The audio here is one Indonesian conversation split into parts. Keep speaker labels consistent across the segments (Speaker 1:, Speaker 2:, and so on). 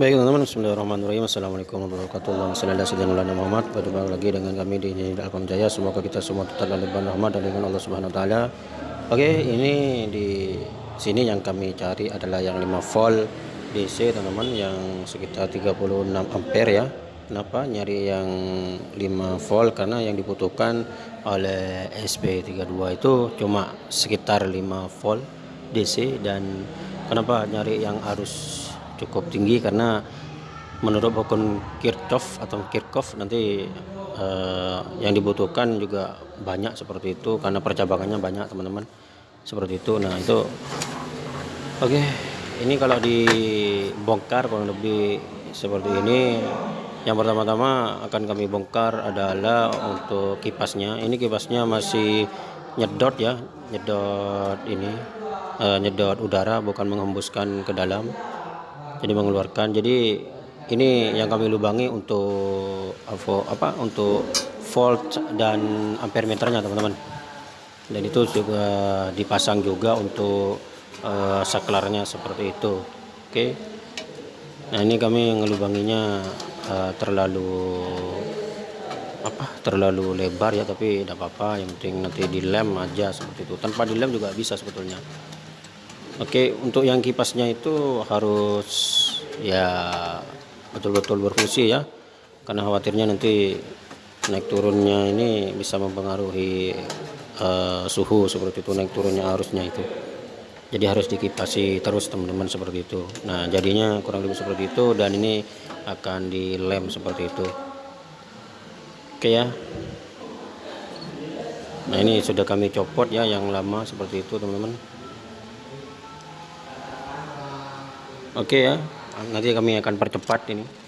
Speaker 1: Baik teman-teman, Bismillahirrahmanirrahim Assalamualaikum warahmatullahi wabarakatuh Muhammad Berjumpa lagi dengan kami di Alkom Jaya Semoga kita semua tetap dalam limpahan rahmat dan dengan Allah Subhanahu wa taala. Oke, ini di sini yang kami cari adalah yang 5 volt DC teman-teman yang sekitar 36 ampere ya. Kenapa nyari yang 5 volt karena yang dibutuhkan oleh SP32 itu cuma sekitar 5 volt DC dan kenapa nyari yang arus cukup tinggi karena menurut hukum Kirchhoff atau Kirchhoff nanti eh, yang dibutuhkan juga banyak seperti itu karena percabangannya banyak teman-teman seperti itu. Nah itu oke okay. ini kalau dibongkar kurang lebih seperti ini. Yang pertama-tama akan kami bongkar adalah untuk kipasnya. Ini kipasnya masih nyedot ya nyedot ini eh, nyedot udara bukan menghembuskan ke dalam jadi mengeluarkan. Jadi ini yang kami lubangi untuk apa untuk volt dan ampere meternya teman-teman. Dan itu juga dipasang juga untuk uh, saklarnya seperti itu. Oke. Okay. nah ini kami ngelubanginya uh, terlalu apa terlalu lebar ya tapi tidak apa-apa. Yang penting nanti dilem aja seperti itu. Tanpa dilem juga bisa sebetulnya Oke, untuk yang kipasnya itu harus ya betul-betul berfungsi ya. Karena khawatirnya nanti naik turunnya ini bisa mempengaruhi uh, suhu seperti itu, naik turunnya arusnya itu. Jadi harus dikipasi terus teman-teman seperti itu. Nah, jadinya kurang lebih seperti itu dan ini akan dilem seperti itu. Oke ya. Nah, ini sudah kami copot ya yang lama seperti itu, teman-teman. Oke ya, nanti kami akan percepat ini.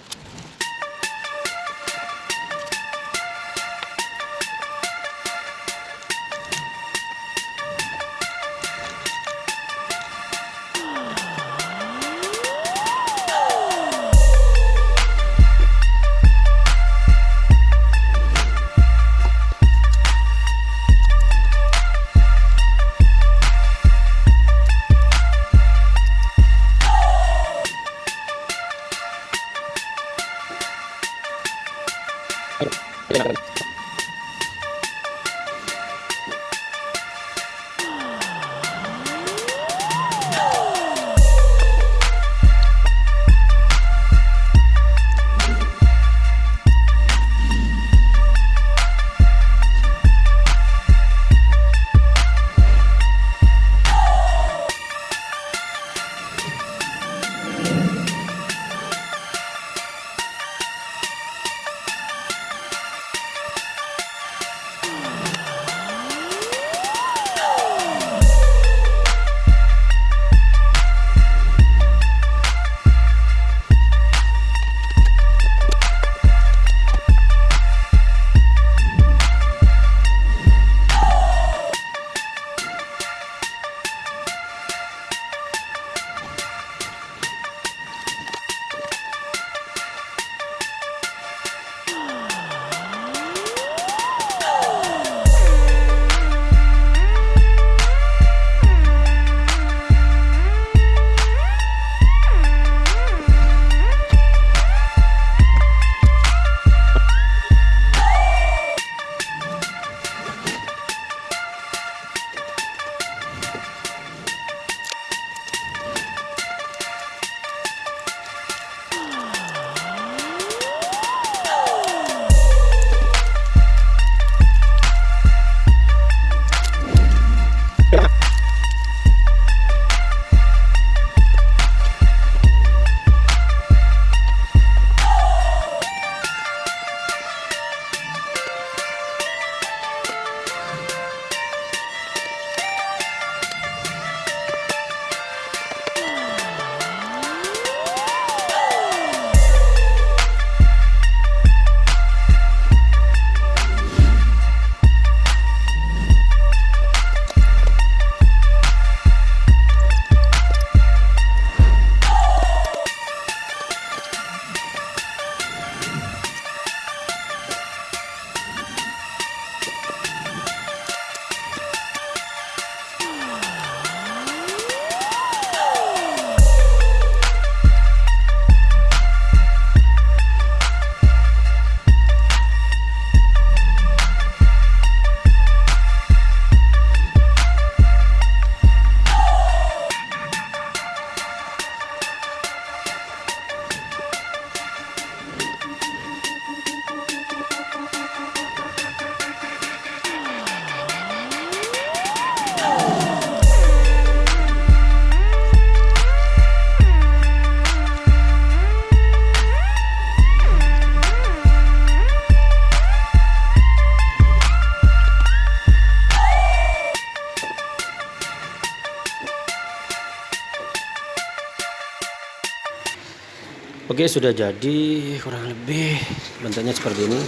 Speaker 1: Oke sudah jadi kurang lebih. Bentuknya seperti ini.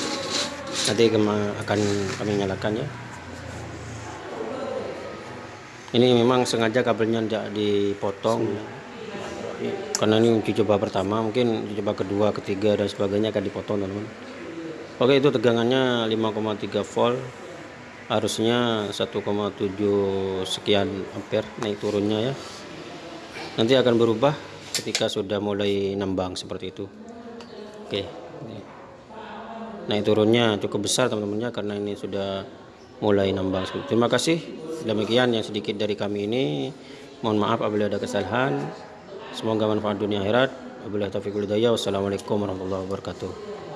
Speaker 1: Nanti akan kami nyalakan ya. Ini memang sengaja kabelnya tidak dipotong. Karena ini uji coba pertama mungkin uji coba kedua ketiga dan sebagainya akan dipotong teman-teman. Oke itu tegangannya 5,3 volt. Harusnya 1,7 sekian ampere naik turunnya ya. Nanti akan berubah ketika sudah mulai nembang seperti itu. Oke naik turunnya cukup besar teman-temannya karena ini sudah mulai nembang terima kasih. Demikian yang sedikit dari kami ini. Mohon maaf apabila ada kesalahan. Semoga manfaat dunia akhirat. Wabillahi taufiq wassalamualaikum warahmatullahi wabarakatuh